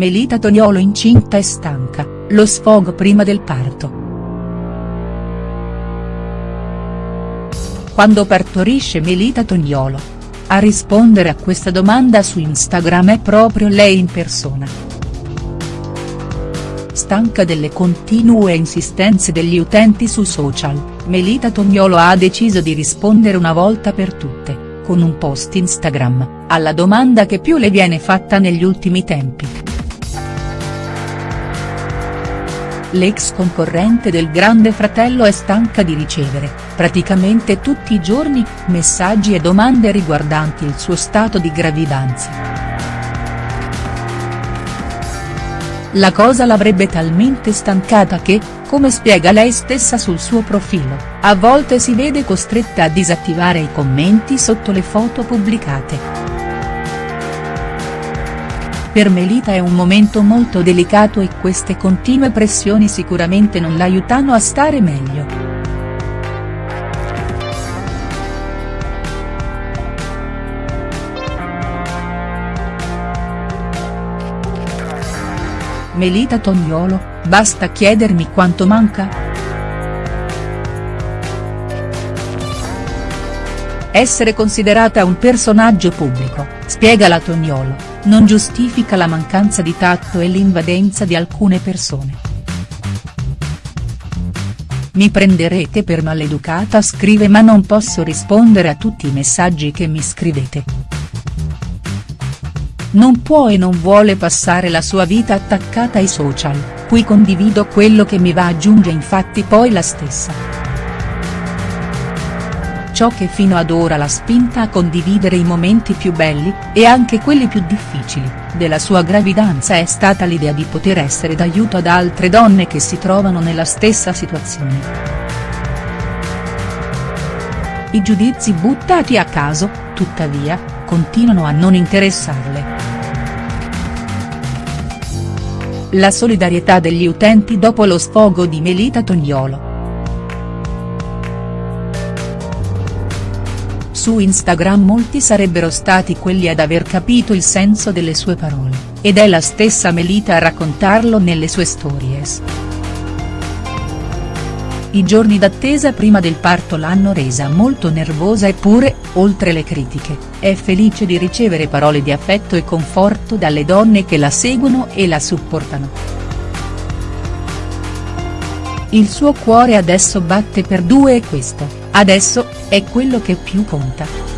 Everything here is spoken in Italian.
Melita Toniolo incinta e stanca, lo sfogo prima del parto. Quando partorisce Melita Toniolo? A rispondere a questa domanda su Instagram è proprio lei in persona. Stanca delle continue insistenze degli utenti su social, Melita Toniolo ha deciso di rispondere una volta per tutte, con un post Instagram, alla domanda che più le viene fatta negli ultimi tempi. L'ex concorrente del Grande Fratello è stanca di ricevere, praticamente tutti i giorni, messaggi e domande riguardanti il suo stato di gravidanza. La cosa l'avrebbe talmente stancata che, come spiega lei stessa sul suo profilo, a volte si vede costretta a disattivare i commenti sotto le foto pubblicate. Per Melita è un momento molto delicato e queste continue pressioni sicuramente non l'aiutano a stare meglio. Melita Tognolo, basta chiedermi quanto manca?. Essere considerata un personaggio pubblico, spiega la Tognolo non giustifica la mancanza di tatto e l'invadenza di alcune persone. Mi prenderete per maleducata scrive ma non posso rispondere a tutti i messaggi che mi scrivete. Non può e non vuole passare la sua vita attaccata ai social, qui condivido quello che mi va aggiunge infatti poi la stessa ciò che fino ad ora l'ha spinta a condividere i momenti più belli, e anche quelli più difficili, della sua gravidanza è stata l'idea di poter essere d'aiuto ad altre donne che si trovano nella stessa situazione. I giudizi buttati a caso, tuttavia, continuano a non interessarle. La solidarietà degli utenti dopo lo sfogo di Melita Tognolo. Su Instagram molti sarebbero stati quelli ad aver capito il senso delle sue parole, ed è la stessa Melita a raccontarlo nelle sue stories. I giorni d'attesa prima del parto l'hanno resa molto nervosa eppure, oltre le critiche, è felice di ricevere parole di affetto e conforto dalle donne che la seguono e la supportano. Il suo cuore adesso batte per due e questo, adesso, è quello che più conta.